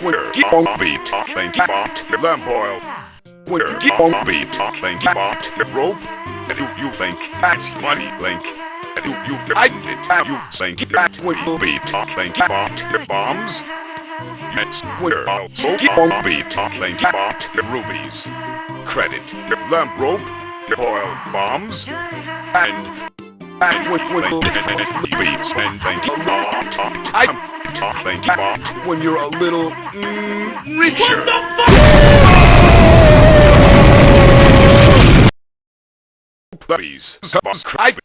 Keep on beat, thank you, bot, your lamp oil. Keep on beat, thank you, bot, your rope. And you, think that's money, Link. And you, find it, you think that will be you, bot, your bombs. Yes, where also beat, thank you, bot, your rubies. Credit, your lamp rope, your oil bombs, and and and thank you, bot, I'm you, bot, when you're a little mm, richer. Please subscribe.